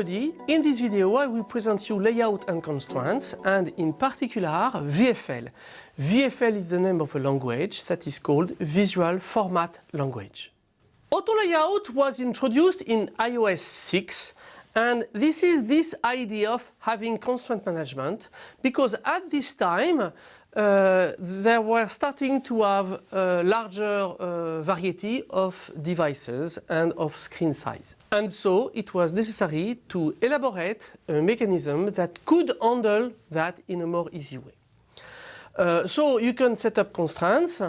everybody, in this video I will present you layout and constraints and in particular VFL. VFL is the name of a language that is called Visual Format Language. Auto layout was introduced in iOS 6 and this is this idea of having constraint management because at this time uh, they were starting to have a larger uh, variety of devices and of screen size. And so it was necessary to elaborate a mechanism that could handle that in a more easy way. Uh, so you can set up constraints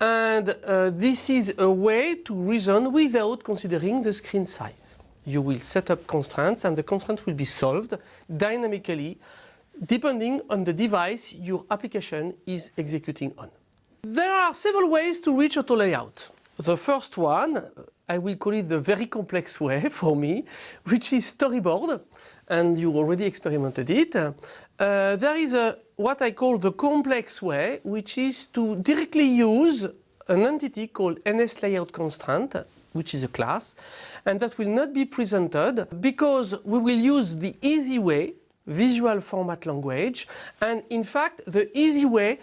and uh, this is a way to reason without considering the screen size. You will set up constraints and the constraint will be solved dynamically depending on the device your application is executing on. There are several ways to reach auto layout. The first one, I will call it the very complex way for me, which is storyboard, and you already experimented it. Uh, there is a, what I call the complex way, which is to directly use an entity called NS layout constraint, which is a class, and that will not be presented because we will use the easy way visual format language and in fact the easy way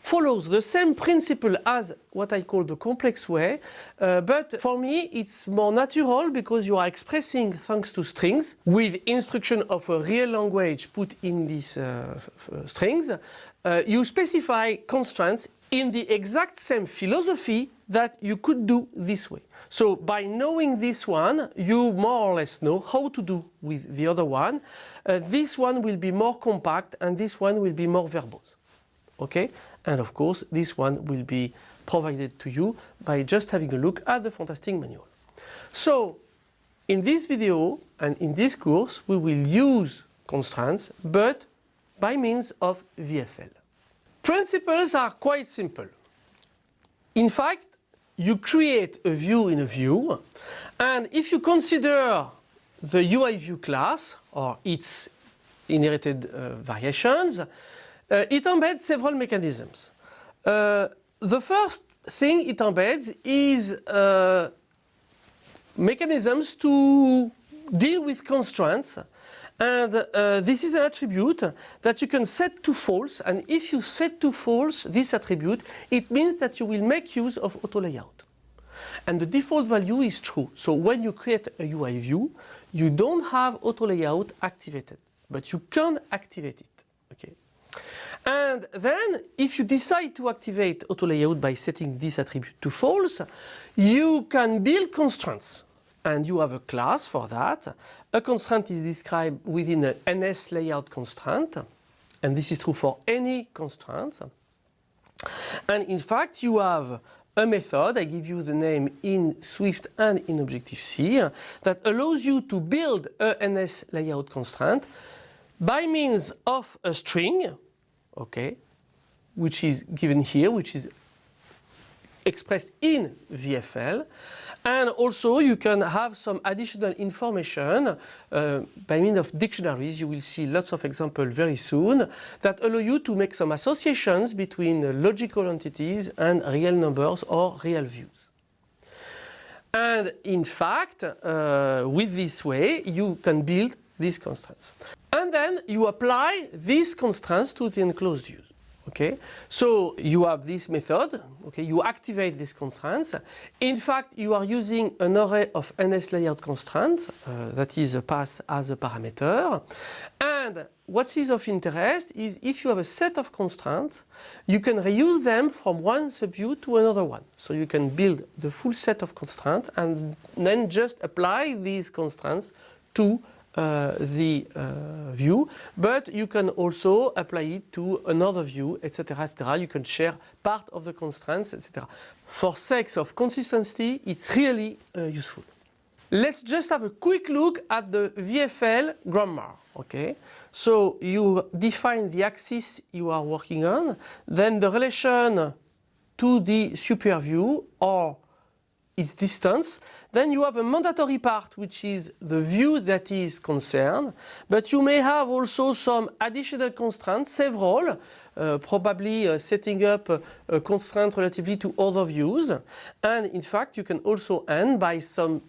follows the same principle as what I call the complex way, uh, but for me it's more natural because you are expressing thanks to strings with instruction of a real language put in these uh, strings. Uh, you specify constraints in the exact same philosophy that you could do this way. So by knowing this one, you more or less know how to do with the other one. Uh, this one will be more compact and this one will be more verbose. Okay? And of course, this one will be provided to you by just having a look at the fantastic manual. So in this video and in this course, we will use constraints, but by means of VFL. Principles are quite simple. In fact, you create a view in a view and if you consider the UI view class or its inherited uh, variations, uh, it embeds several mechanisms. Uh, the first thing it embeds is uh, mechanisms to deal with constraints and uh, this is an attribute that you can set to false and if you set to false this attribute it means that you will make use of auto layout. And the default value is true. So when you create a UI view you don't have auto layout activated but you can activate it. Okay. And then if you decide to activate auto layout by setting this attribute to false you can build constraints and you have a class for that. A constraint is described within an NS layout constraint and this is true for any constraint. And in fact you have a method, I give you the name in Swift and in Objective-C, that allows you to build a NS layout constraint by means of a string, okay, which is given here, which is expressed in VFL, and also you can have some additional information uh, by means of dictionaries. You will see lots of examples very soon that allow you to make some associations between logical entities and real numbers or real views. And in fact, uh, with this way, you can build these constraints. And then you apply these constraints to the enclosed views. Okay, so you have this method. Okay, you activate these constraints. In fact, you are using an array of NS layout constraints uh, that is a pass as a parameter. And what is of interest is if you have a set of constraints, you can reuse them from one subview to another one. So you can build the full set of constraints and then just apply these constraints to uh, the uh, view, but you can also apply it to another view, etc., etc. You can share part of the constraints, etc. For sake of consistency, it's really uh, useful. Let's just have a quick look at the VFL grammar. Okay, so you define the axis you are working on, then the relation to the super view or its distance. Then you have a mandatory part which is the view that is concerned, but you may have also some additional constraints, several, uh, probably uh, setting up a, a constraint relatively to other views. And in fact you can also end by some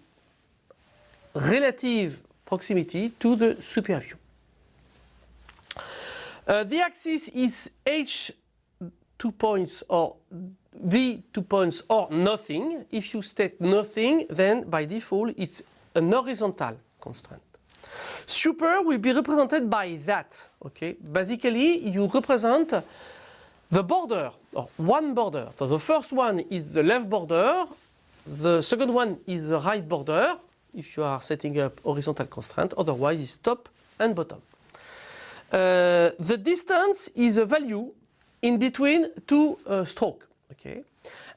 relative proximity to the super view. Uh, the axis is h two points or v two points or nothing. If you state nothing, then by default it's an horizontal constraint. Super will be represented by that. Okay, basically you represent the border or one border. So the first one is the left border, the second one is the right border if you are setting up horizontal constraint, otherwise it's top and bottom. Uh, the distance is a value in between two uh, strokes. Okay?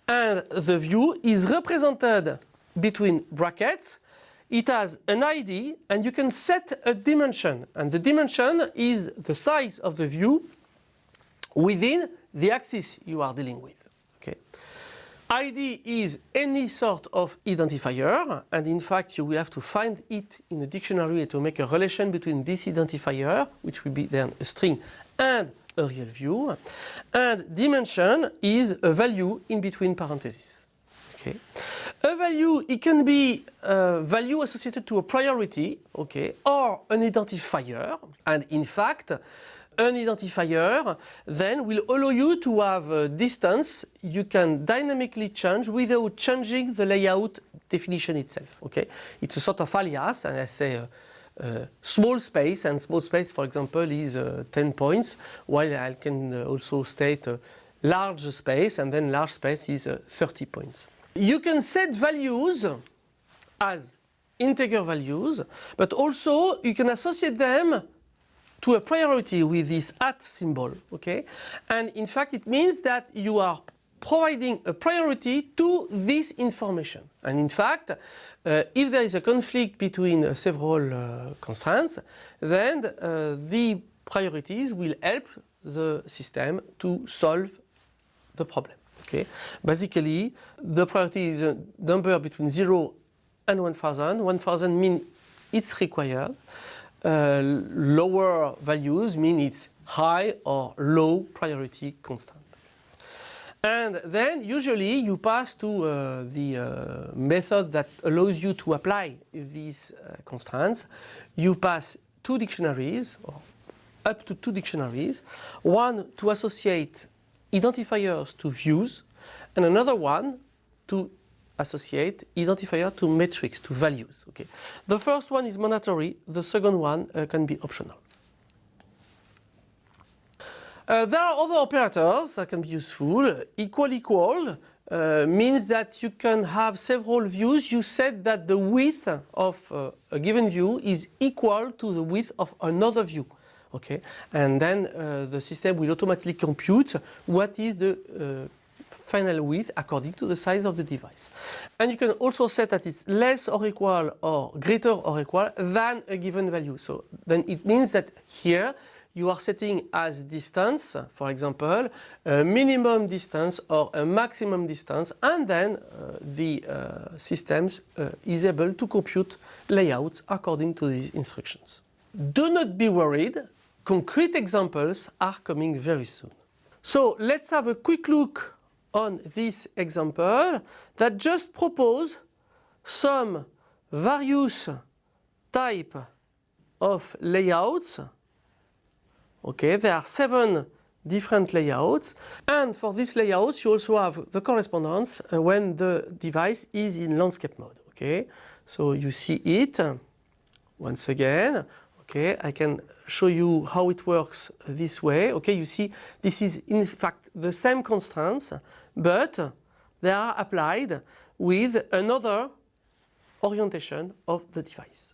And the view is represented between brackets. It has an ID and you can set a dimension. And the dimension is the size of the view within the axis you are dealing with. Okay? ID is any sort of identifier and in fact you will have to find it in a dictionary to make a relation between this identifier, which will be then a string, and a real view. And dimension is a value in between parentheses. Okay. A value, it can be a value associated to a priority, okay, or an identifier. And in fact, an identifier then will allow you to have a distance you can dynamically change without changing the layout definition itself. Okay, It's a sort of alias and I say uh, uh, small space and small space for example is uh, 10 points while I can uh, also state large space and then large space is uh, 30 points. You can set values as integer values but also you can associate them to a priority with this at symbol, okay? And in fact, it means that you are providing a priority to this information. And in fact, uh, if there is a conflict between uh, several uh, constraints, then uh, the priorities will help the system to solve the problem. Okay? Basically, the priority is a number between 0 and 1000. 1000 means it's required. Uh, lower values mean it's high or low priority constant. And then usually you pass to uh, the uh, method that allows you to apply these uh, constraints. You pass two dictionaries, or up to two dictionaries, one to associate identifiers to views, and another one to associate identifier to metrics, to values. Okay. The first one is mandatory, the second one uh, can be optional. Uh, there are other operators that can be useful. Equal equal uh, means that you can have several views. You said that the width of uh, a given view is equal to the width of another view. Okay, and then uh, the system will automatically compute what is the uh, final width according to the size of the device. And you can also set that it's less or equal or greater or equal than a given value. So then it means that here you are setting as distance, for example, a minimum distance or a maximum distance and then uh, the uh, systems uh, is able to compute layouts according to these instructions. Do not be worried, concrete examples are coming very soon. So let's have a quick look on this example that just propose some various type of layouts. Okay, there are seven different layouts and for these layouts you also have the correspondence uh, when the device is in landscape mode. Okay, so you see it once again. Okay, I can show you how it works this way. Okay, you see this is in fact the same constraints but they are applied with another orientation of the device.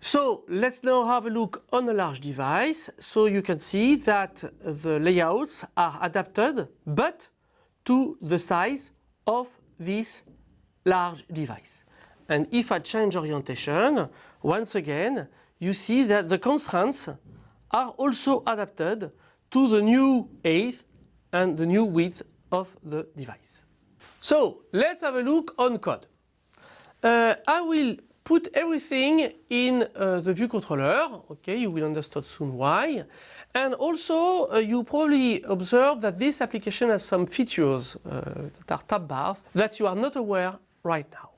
So let's now have a look on a large device. So you can see that the layouts are adapted but to the size of this large device. And if I change orientation, once again, you see that the constraints are also adapted to the new height and the new width of the device. So let's have a look on code. Uh, I will put everything in uh, the view controller, okay, you will understand soon why. And also uh, you probably observe that this application has some features uh, that are tab bars that you are not aware right now.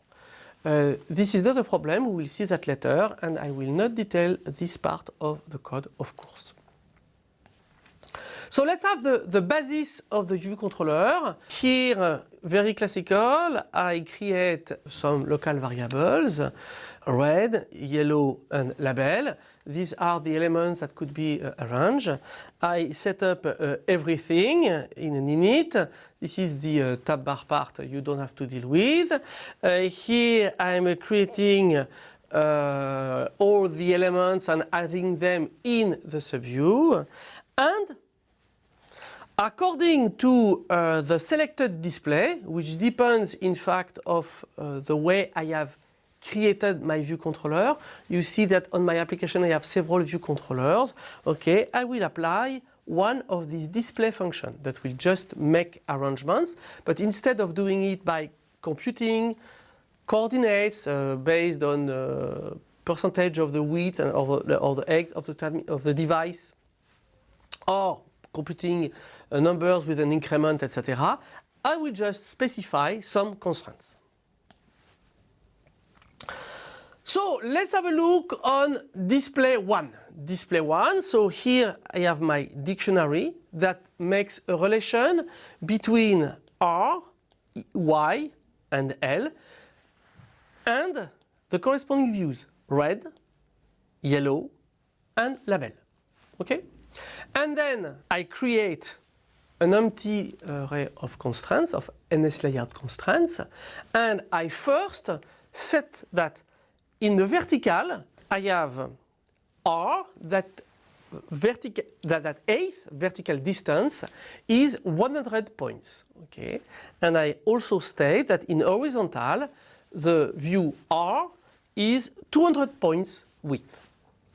Uh, this is not a problem, we will see that later and I will not detail this part of the code of course. So let's have the, the basis of the view controller. Here, very classical, I create some local variables, red, yellow and label. These are the elements that could be uh, arranged. I set up uh, everything in an init. This is the uh, tab bar part you don't have to deal with. Uh, here I'm creating uh, all the elements and adding them in the subview. And According to uh, the selected display, which depends in fact of uh, the way I have created my view controller, you see that on my application I have several view controllers. Okay, I will apply one of these display functions that will just make arrangements, but instead of doing it by computing coordinates uh, based on uh, percentage of the width and of the, of the, of the, of the device, or computing uh, numbers with an increment, etc., I will just specify some constraints. So let's have a look on display 1. Display 1, so here I have my dictionary that makes a relation between R, Y and L and the corresponding views red, yellow and label. Okay? And then I create an empty uh, array of constraints, of NS layout constraints, and I first set that in the vertical I have R that vertical that, that eighth vertical distance is 100 points. Okay, and I also state that in horizontal the view R is 200 points width.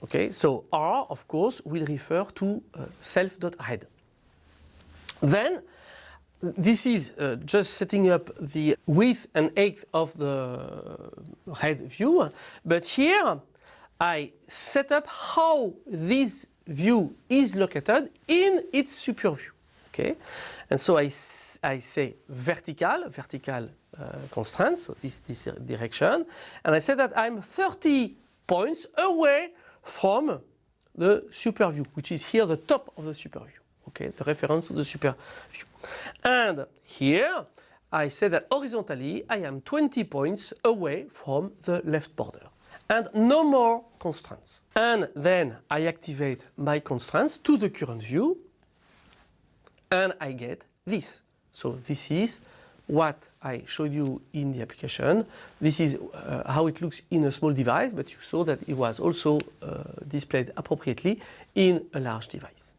Okay, so R, of course, will refer to uh, self.head. Then, this is uh, just setting up the width and height of the head view, but here I set up how this view is located in its super view. Okay, and so I, I say vertical, vertical uh, constraints, so this, this direction, and I say that I'm 30 points away from the super view, which is here the top of the super view. Okay, the reference to the super view. And here I say that horizontally I am 20 points away from the left border. And no more constraints. And then I activate my constraints to the current view and I get this. So this is what I showed you in the application. This is uh, how it looks in a small device, but you saw that it was also uh, displayed appropriately in a large device.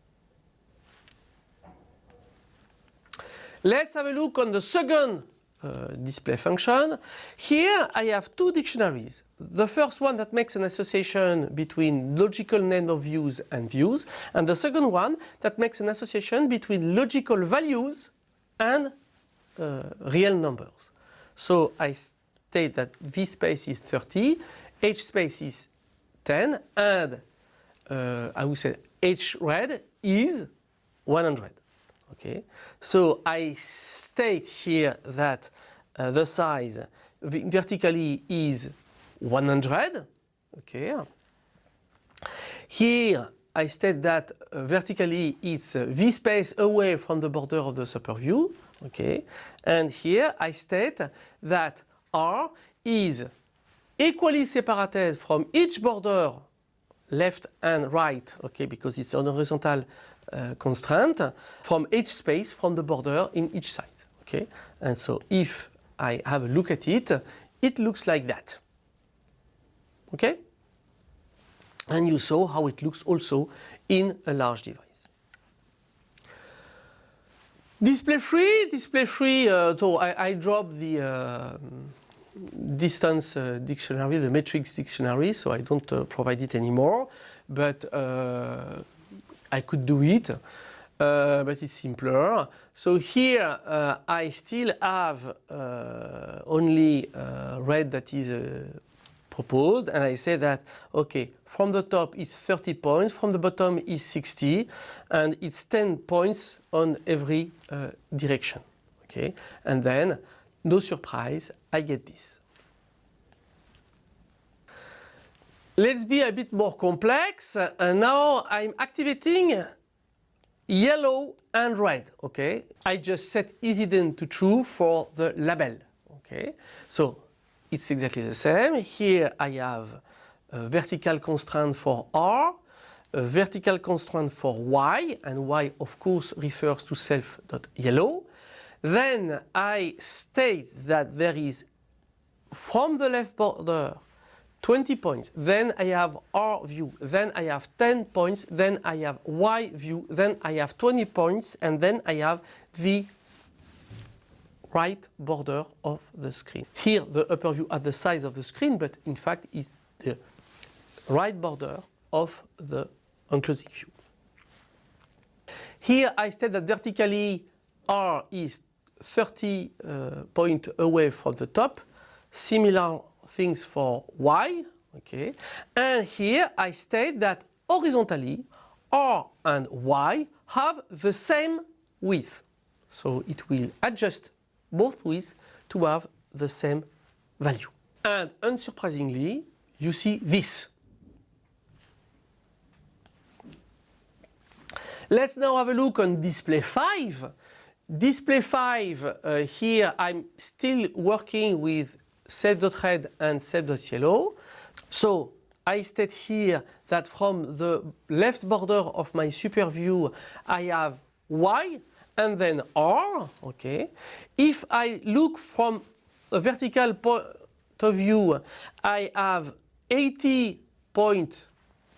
Let's have a look on the second uh, display function. Here I have two dictionaries. The first one that makes an association between logical name of views and views, and the second one that makes an association between logical values and uh, real numbers. So I state that V space is 30, H space is 10, and uh, I will say H red is 100. Okay, so I state here that uh, the size vertically is 100. Okay, here I state that uh, vertically it's uh, V space away from the border of the super view. Okay, and here I state that R is equally separated from each border left and right, okay, because it's an horizontal uh, constraint from each space from the border in each side, okay. And so if I have a look at it, it looks like that, okay. And you saw how it looks also in a large device. Display free, display free, uh, so I, I dropped the uh, distance uh, dictionary, the metrics dictionary, so I don't uh, provide it anymore, but uh, I could do it, uh, but it's simpler. So here I still have only red that is proposed and I say that okay from the top is 30 points from the bottom is 60 and it's 10 points on every uh, direction okay and then no surprise I get this Let's be a bit more complex. And now I'm activating yellow and red, okay? I just set isHidden to true for the label, okay? So it's exactly the same. Here I have a vertical constraint for R, a vertical constraint for Y, and Y of course refers to self.yellow. Then I state that there is from the left border 20 points, then I have R view, then I have 10 points, then I have Y view, then I have 20 points, and then I have the right border of the screen. Here the upper view at the size of the screen, but in fact is the right border of the enclosing view. Here I state that vertically R is 30 uh, point away from the top, similar things for Y, okay, and here I state that horizontally R and Y have the same width, so it will adjust both widths to have the same value. And unsurprisingly, you see this. Let's now have a look on display 5. Display 5, uh, here I'm still working with self.red and self.yellow. So I state here that from the left border of my super view I have Y and then R, okay. If I look from a vertical point of view, I have 80 points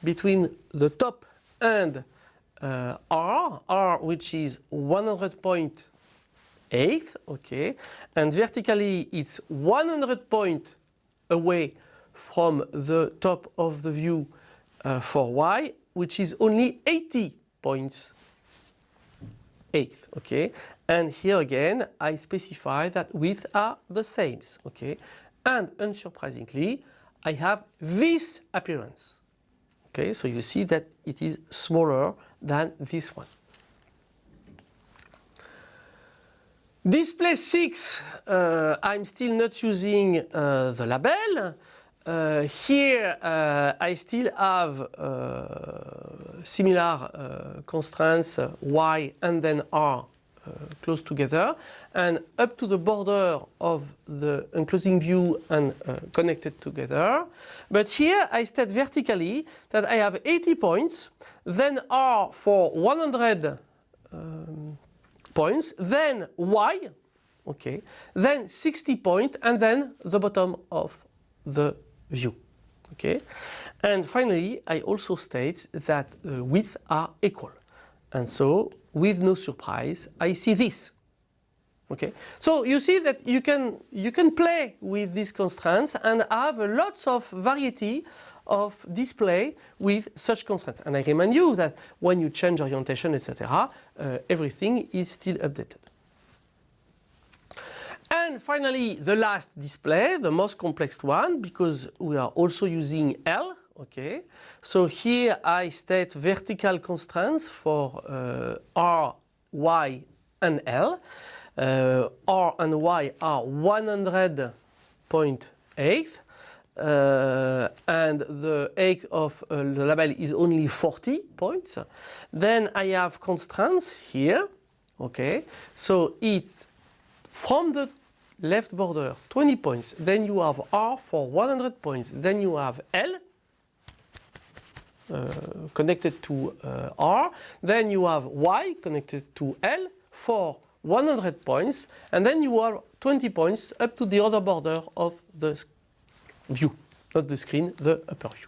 between the top and uh, R, R which is 100.8, okay, and vertically it's 100 point away from the top of the view uh, for Y, which is only 80 points eighth, okay? And here again, I specify that width are the same, okay? And unsurprisingly, I have this appearance, okay? So you see that it is smaller than this one. Display 6, uh, I'm still not using uh, the label. Uh, here uh, I still have uh, similar uh, constraints Y and then R close together and up to the border of the enclosing view and connected together. But here I state vertically that I have 80 points, then R for 100 um, points, then Y, okay, then 60 point and then the bottom of the view. Okay, and finally I also state that uh, widths are equal, and so with no surprise I see this. Okay, so you see that you can you can play with these constraints and have a lots of variety of display with such constraints. And I remind you that when you change orientation, etc., uh, everything is still updated. And finally, the last display, the most complex one, because we are also using L, okay. So here I state vertical constraints for uh, R, Y and L. Uh, R and Y are 100.8 uh, and the height of uh, the label is only 40 points. Then I have constraints here, okay. So it's from the left border 20 points, then you have R for 100 points, then you have L connected to uh, R, then you have Y connected to L for 100 points, and then you have 20 points up to the other border of the view, not the screen, the upper view.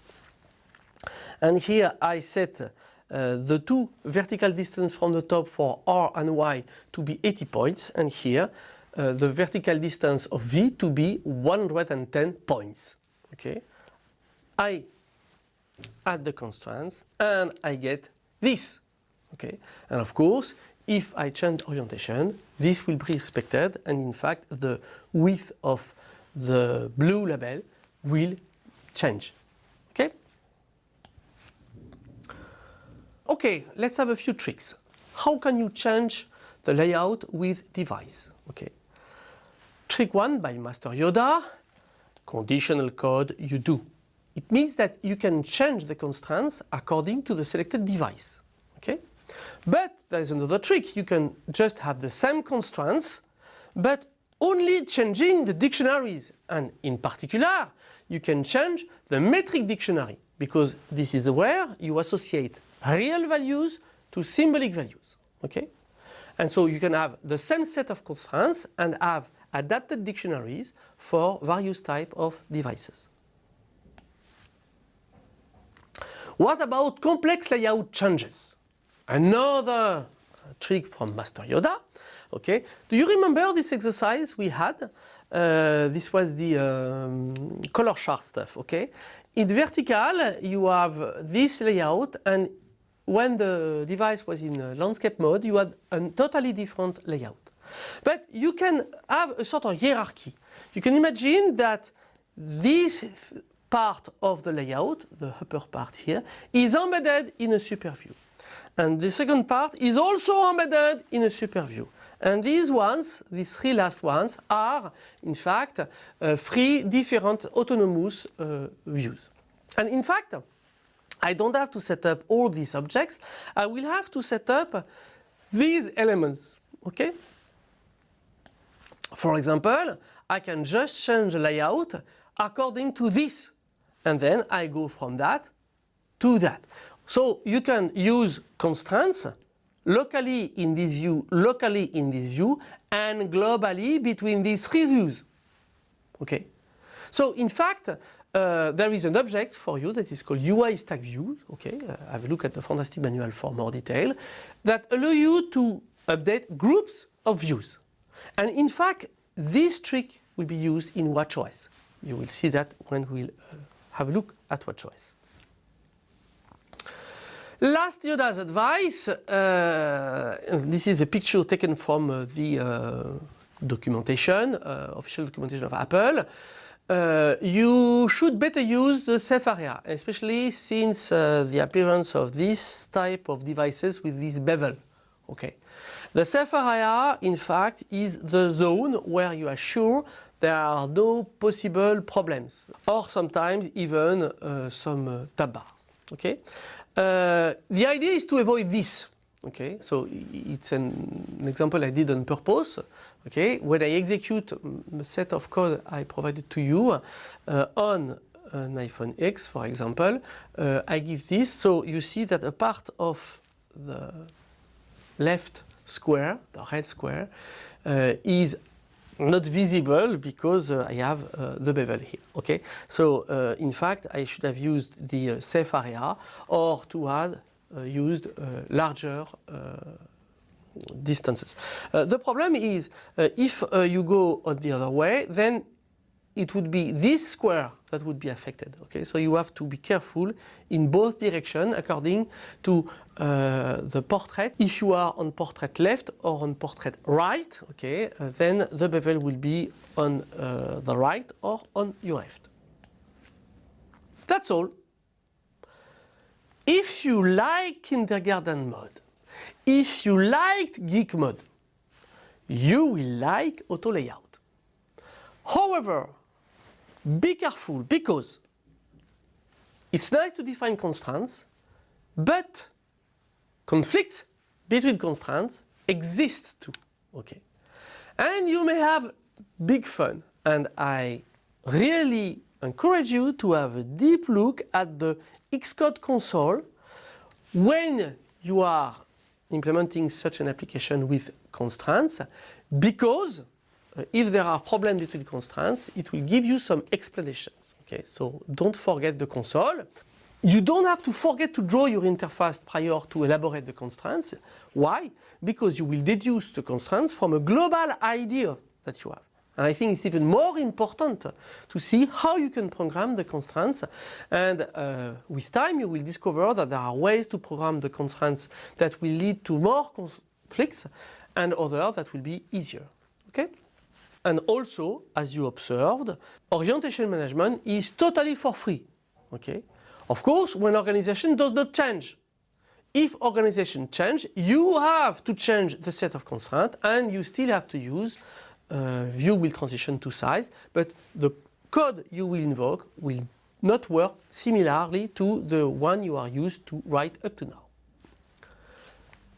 And here I set uh, the two vertical distance from the top for R and Y to be 80 points, and here uh, the vertical distance of V to be 110 points. Okay, I add the constraints and I get this. Okay, and of course, if I change orientation, this will be respected, and in fact, the width of the blue label will change. Okay. Okay, let's have a few tricks. How can you change the layout with device? Okay. Trick 1 by Master Yoda, conditional code you do. It means that you can change the constraints according to the selected device. Okay? But there's another trick. You can just have the same constraints, but only changing the dictionaries. And in particular, you can change the metric dictionary because this is where you associate real values to symbolic values. Okay? And so you can have the same set of constraints and have adapted dictionaries for various type of devices. What about complex layout changes? Another trick from Master Yoda. Okay, do you remember this exercise we had? Uh, this was the um, color chart stuff. Okay, in vertical you have this layout and when the device was in landscape mode you had a totally different layout. But you can have a sort of hierarchy. You can imagine that this part of the layout, the upper part here, is embedded in a super view. And the second part is also embedded in a super view. And these ones, these three last ones, are in fact uh, three different autonomous uh, views. And in fact, I don't have to set up all these objects. I will have to set up these elements. Okay? For example, I can just change the layout according to this. And then I go from that to that. So you can use constraints locally in this view, locally in this view, and globally between these three views. Okay. So in fact, uh, there is an object for you that is called UI stack views. Okay, uh, have a look at the fantastic manual for more detail that allow you to update groups of views. And in fact, this trick will be used in WatchOS. You will see that when we'll uh, have a look at WatchOS. Last Yoda's advice, uh, this is a picture taken from uh, the uh, documentation, uh, official documentation of Apple. Uh, you should better use the safe area, especially since uh, the appearance of this type of devices with this bevel. Okay. The safe area, in fact, is the zone where you are sure there are no possible problems, or sometimes even some tab bars. Okay. Uh, the idea is to avoid this. Okay, so it's an, an, example I did on purpose. Okay, when I execute a set of code I provided to you uh, on an iPhone X, for example, uh, I give this. So you see that a part of the left square, the red square, uh, is not visible because uh, I have uh, the bevel here. Okay, so uh, in fact I should have used the safe area or to uh, used larger distances. the problem is if you go on the other way then it would be this square that would be affected. Okay, so you have to be careful in both directions according to uh, the portrait. If you are on portrait left or on portrait right, okay, uh, then the bevel will be on uh, the right or on your left. That's all. If you like kindergarten mode, if you liked geek mode, you will like auto layout. However, be careful because it's nice to define constraints, but conflicts between constraints exist too. Okay, and you may have big fun, and I really encourage you to have a deep look at the Xcode console when you are implementing such an application with constraints because uh, if there are problems between constraints, it will give you some explanations. Okay, so don't forget the console. You don't have to forget to draw your interface prior to elaborate the constraints. Why? Because you will deduce the constraints from a global idea that you have. And I think it's even more important to see how you can program the constraints. And uh, with time, you will discover that there are ways to program the constraints that will lead to more conflicts and others that will be easier. Okay? And also, as you observed, orientation management is totally for free. Okay? Of course, when organization does not change. If organization change, you have to change the set of constraints and you still have to use uh, view will transition to size, but the code you will invoke will not work similarly to the one you are used to write up to now.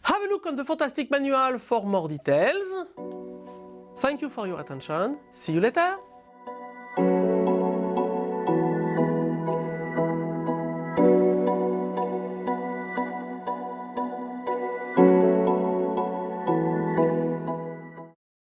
Have a look on the fantastic manual for more details. Thank you for your attention. See you later.